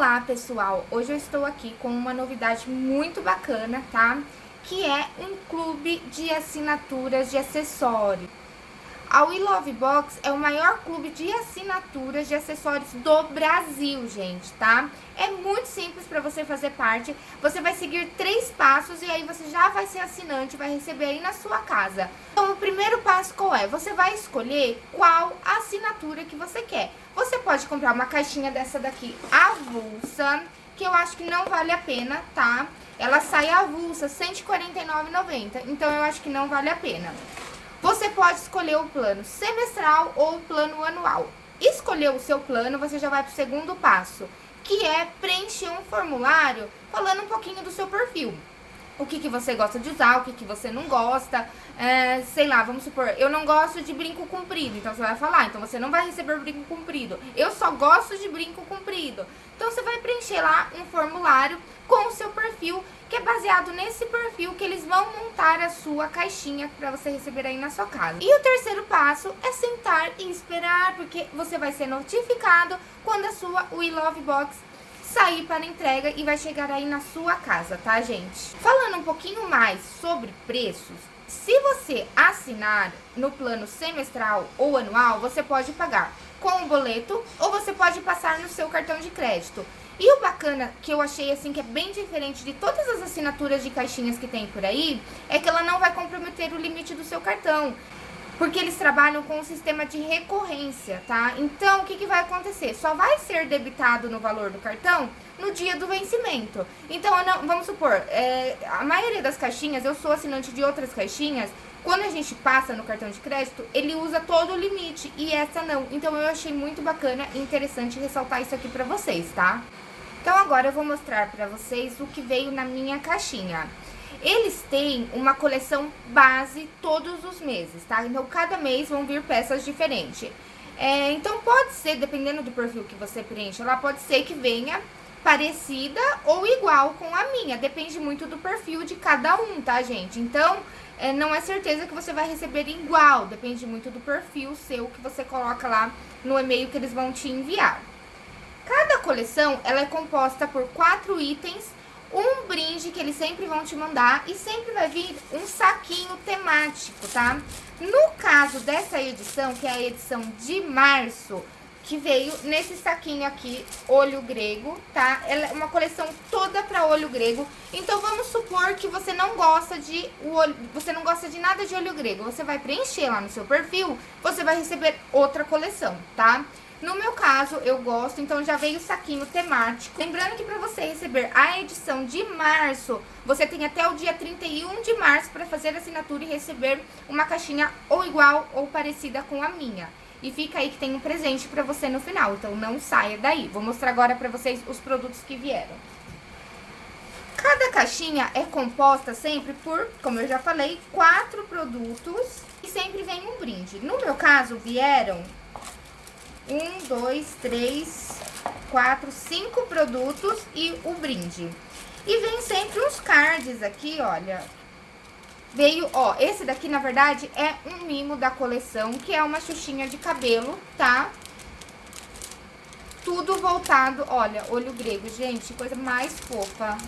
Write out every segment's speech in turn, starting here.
Olá pessoal, hoje eu estou aqui com uma novidade muito bacana, tá? Que é um clube de assinaturas de acessórios. A We Love Box é o maior clube de assinaturas de acessórios do Brasil, gente, tá? É muito simples para você fazer parte. Você vai seguir três passos e aí você já vai ser assinante, vai receber aí na sua casa. Então, o primeiro passo qual é? Você vai escolher qual assinatura que você quer. Você pode comprar uma caixinha dessa daqui avulsa, que eu acho que não vale a pena, tá? Ela sai avulsa, R$ 149,90, então eu acho que não vale a pena. Você pode escolher o plano semestral ou o plano anual. Escolher o seu plano, você já vai para o segundo passo, que é preencher um formulário falando um pouquinho do seu perfil. O que, que você gosta de usar, o que, que você não gosta, é, sei lá, vamos supor, eu não gosto de brinco comprido, então você vai falar, então você não vai receber brinco comprido. Eu só gosto de brinco comprido. Então você vai preencher lá um formulário com o seu perfil que é baseado nesse perfil que eles vão montar a sua caixinha para você receber aí na sua casa. E o terceiro passo é sentar e esperar, porque você vai ser notificado quando a sua We Love Box sair para entrega e vai chegar aí na sua casa, tá, gente? Falando um pouquinho mais sobre preços, se você assinar no plano semestral ou anual, você pode pagar com o boleto ou você pode passar no seu cartão de crédito. E o bacana, que eu achei assim, que é bem diferente de todas as assinaturas de caixinhas que tem por aí, é que ela não vai comprometer o limite do seu cartão. Porque eles trabalham com um sistema de recorrência, tá? Então, o que, que vai acontecer? Só vai ser debitado no valor do cartão no dia do vencimento. Então, não, vamos supor, é, a maioria das caixinhas, eu sou assinante de outras caixinhas, quando a gente passa no cartão de crédito, ele usa todo o limite e essa não. Então, eu achei muito bacana e interessante ressaltar isso aqui pra vocês, tá? Então agora eu vou mostrar para vocês o que veio na minha caixinha. Eles têm uma coleção base todos os meses, tá? Então cada mês vão vir peças diferentes. É, então pode ser, dependendo do perfil que você preenche, ela pode ser que venha parecida ou igual com a minha. Depende muito do perfil de cada um, tá, gente? Então, é, não é certeza que você vai receber igual. Depende muito do perfil seu que você coloca lá no e-mail que eles vão te enviar. Coleção, ela é composta por quatro itens, um brinde que eles sempre vão te mandar e sempre vai vir um saquinho temático, tá? No caso dessa edição, que é a edição de março, que veio nesse saquinho aqui, olho grego, tá? Ela é uma coleção toda para olho grego. Então, vamos supor que você não gosta de o olho, você não gosta de nada de olho grego. Você vai preencher lá no seu perfil, você vai receber outra coleção, tá? No meu caso, eu gosto, então já veio o saquinho temático. Lembrando que para você receber a edição de março, você tem até o dia 31 de março para fazer a assinatura e receber uma caixinha ou igual ou parecida com a minha. E fica aí que tem um presente para você no final, então não saia daí. Vou mostrar agora para vocês os produtos que vieram. Cada caixinha é composta sempre por, como eu já falei, quatro produtos e sempre vem um brinde. No meu caso, vieram um, dois, três, quatro, cinco produtos e o brinde. E vem sempre uns cards aqui, olha. Veio, ó, esse daqui, na verdade, é um mimo da coleção, que é uma xuxinha de cabelo, tá? Tudo voltado, olha, olho grego, gente, coisa mais fofa.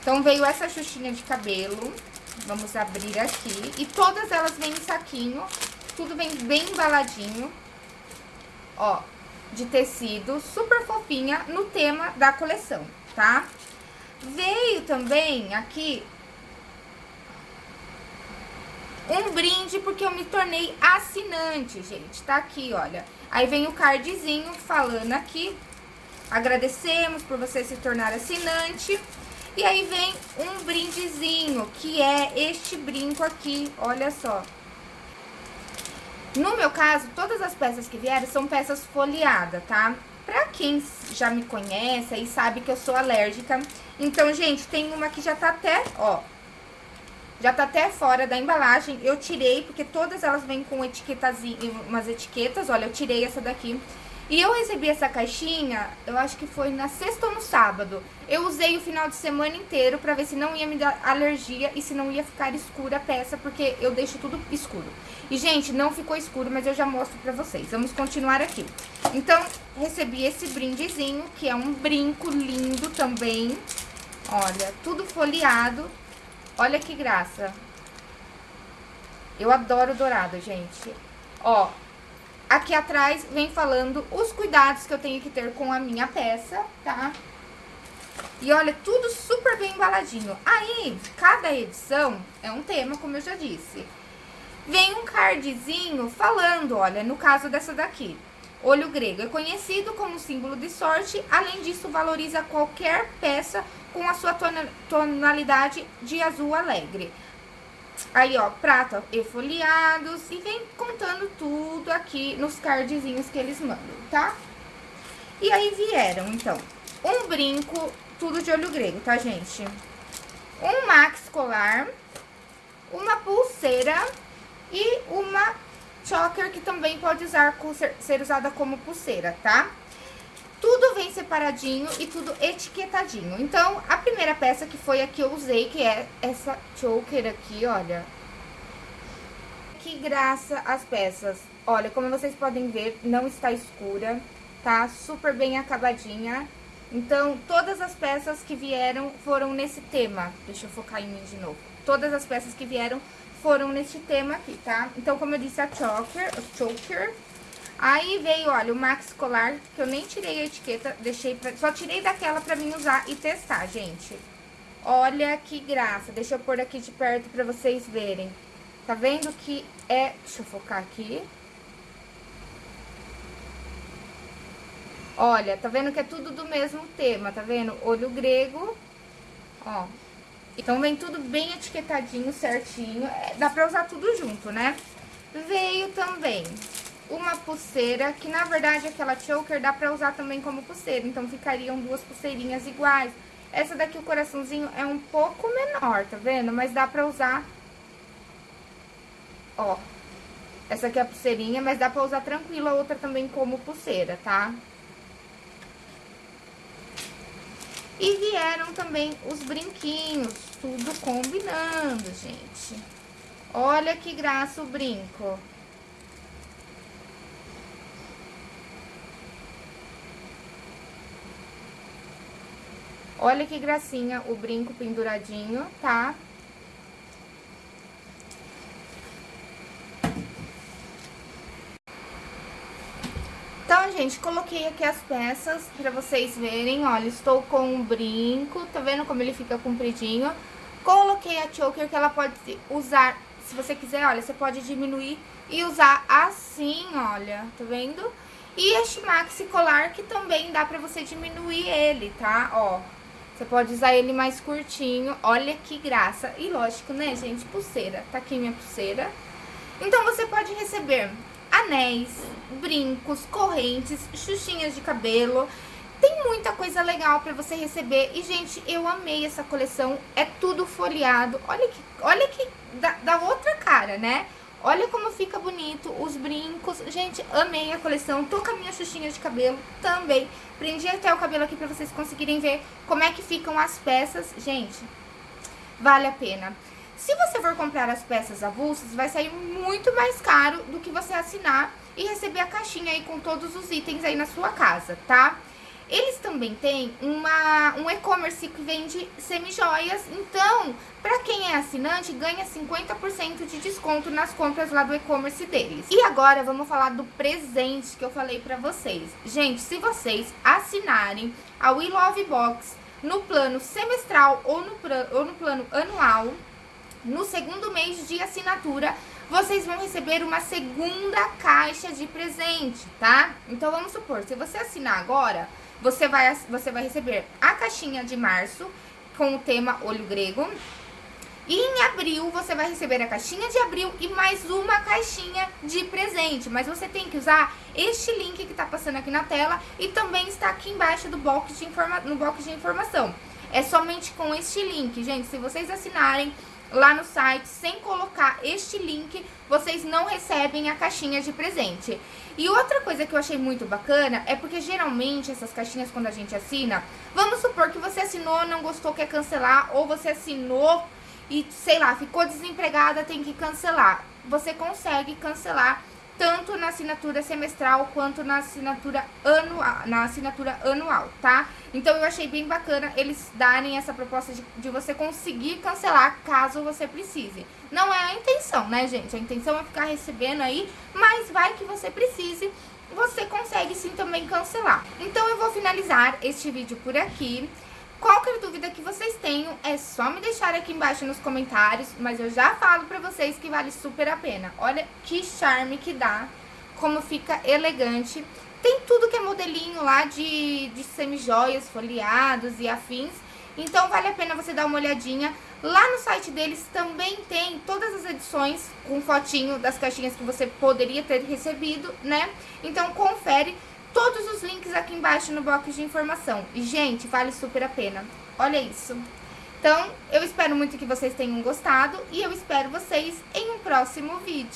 Então, veio essa xuxinha de cabelo, vamos abrir aqui. E todas elas vêm em saquinho, tudo vem bem embaladinho ó, de tecido, super fofinha, no tema da coleção, tá? Veio também aqui um brinde, porque eu me tornei assinante, gente, tá aqui, olha. Aí vem o cardzinho falando aqui, agradecemos por você se tornar assinante. E aí vem um brindezinho, que é este brinco aqui, olha só. No meu caso, todas as peças que vieram são peças folheadas, tá? Pra quem já me conhece e sabe que eu sou alérgica. Então, gente, tem uma que já tá até, ó. Já tá até fora da embalagem. Eu tirei, porque todas elas vêm com etiquetazinha, umas etiquetas. Olha, eu tirei essa daqui. E eu recebi essa caixinha, eu acho que foi na sexta ou no sábado. Eu usei o final de semana inteiro pra ver se não ia me dar alergia e se não ia ficar escura a peça, porque eu deixo tudo escuro. E, gente, não ficou escuro, mas eu já mostro pra vocês. Vamos continuar aqui. Então, recebi esse brindezinho, que é um brinco lindo também. Olha, tudo folheado. Olha que graça. Eu adoro dourado, gente. Ó, aqui atrás vem falando os cuidados que eu tenho que ter com a minha peça, tá? E olha, tudo super bem embaladinho. Aí, cada edição é um tema, como eu já disse. Vem um cardzinho falando, olha, no caso dessa daqui. Olho grego é conhecido como símbolo de sorte, além disso valoriza qualquer peça com a sua tonalidade de azul alegre. Aí, ó, prata e folheados e vem contando tudo aqui nos cardzinhos que eles mandam, tá? E aí vieram, então, um brinco, tudo de olho grego, tá, gente? Um max colar, uma pulseira e uma choker que também pode usar, ser usada como pulseira, tá? Tudo vem separadinho e tudo etiquetadinho. Então, a primeira peça que foi a que eu usei, que é essa choker aqui, olha. Que graça as peças. Olha, como vocês podem ver, não está escura, tá? Super bem acabadinha. Então, todas as peças que vieram foram nesse tema. Deixa eu focar em mim de novo. Todas as peças que vieram foram nesse tema aqui, tá? Então, como eu disse, a choker, a choker Aí veio, olha, o Max Colar, que eu nem tirei a etiqueta, deixei pra, só tirei daquela pra mim usar e testar, gente. Olha que graça. Deixa eu pôr aqui de perto pra vocês verem. Tá vendo que é... Deixa eu focar aqui. Olha, tá vendo que é tudo do mesmo tema, tá vendo? Olho grego, ó. Então, vem tudo bem etiquetadinho, certinho. É, dá pra usar tudo junto, né? Veio também uma pulseira, que na verdade aquela choker dá pra usar também como pulseira, então ficariam duas pulseirinhas iguais. Essa daqui, o coraçãozinho, é um pouco menor, tá vendo? Mas dá pra usar, ó, essa aqui é a pulseirinha, mas dá pra usar tranquilo a outra também como pulseira, tá? E vieram também os brinquinhos, tudo combinando, gente. Olha que graça o brinco. Olha que gracinha o brinco penduradinho, tá? Então, gente, coloquei aqui as peças pra vocês verem, olha, estou com o brinco, tá vendo como ele fica compridinho? Coloquei a choker que ela pode usar, se você quiser, olha, você pode diminuir e usar assim, olha, tá vendo? E este maxi colar que também dá pra você diminuir ele, tá? Ó, você pode usar ele mais curtinho, olha que graça. E lógico, né, gente, pulseira. Tá aqui minha pulseira. Então, você pode receber anéis, brincos, correntes, xuxinhas de cabelo. Tem muita coisa legal pra você receber. E, gente, eu amei essa coleção. É tudo folheado. Olha que, olha que da outra cara, né? Olha como fica bonito, os brincos. Gente, amei a coleção. Tô com a minha xuxinha de cabelo também. Prendi até o cabelo aqui pra vocês conseguirem ver como é que ficam as peças. Gente, vale a pena. Se você for comprar as peças avulsas, vai sair muito mais caro do que você assinar e receber a caixinha aí com todos os itens aí na sua casa, tá? Tá? Eles também têm uma, um e-commerce que vende semijoias, então, para quem é assinante, ganha 50% de desconto nas compras lá do e-commerce deles. E agora vamos falar do presente que eu falei pra vocês. Gente, se vocês assinarem a We Love Box no plano semestral ou no, ou no plano anual, no segundo mês de assinatura, vocês vão receber uma segunda caixa de presente, tá? Então, vamos supor, se você assinar agora você vai, você vai receber a caixinha de março com o tema olho grego. E em abril você vai receber a caixinha de abril e mais uma caixinha de presente. Mas você tem que usar este link que tá passando aqui na tela e também está aqui embaixo do box de informa no box de informação. É somente com este link, gente. Se vocês assinarem lá no site sem colocar este link, vocês não recebem a caixinha de presente. E outra coisa que eu achei muito bacana é porque geralmente essas caixinhas quando a gente assina, vamos supor que você assinou, não gostou, quer cancelar, ou você assinou e, sei lá, ficou desempregada, tem que cancelar. Você consegue cancelar tanto na assinatura semestral quanto na assinatura anual, na assinatura anual, tá? Então eu achei bem bacana eles darem essa proposta de, de você conseguir cancelar caso você precise. Não é a intenção, né, gente? A intenção é ficar recebendo aí, mas vai que você precise, você consegue sim também cancelar. Então eu vou finalizar este vídeo por aqui. Qualquer dúvida que vocês tenham, é só me deixar aqui embaixo nos comentários, mas eu já falo pra vocês que vale super a pena. Olha que charme que dá, como fica elegante. Tem tudo que é modelinho lá de, de semijoias, folheados e afins. Então vale a pena você dar uma olhadinha. Lá no site deles também tem todas as edições com fotinho das caixinhas que você poderia ter recebido, né? Então confere todos os links aqui embaixo no box de informação. E, gente, vale super a pena. Olha isso. Então, eu espero muito que vocês tenham gostado e eu espero vocês em um próximo vídeo.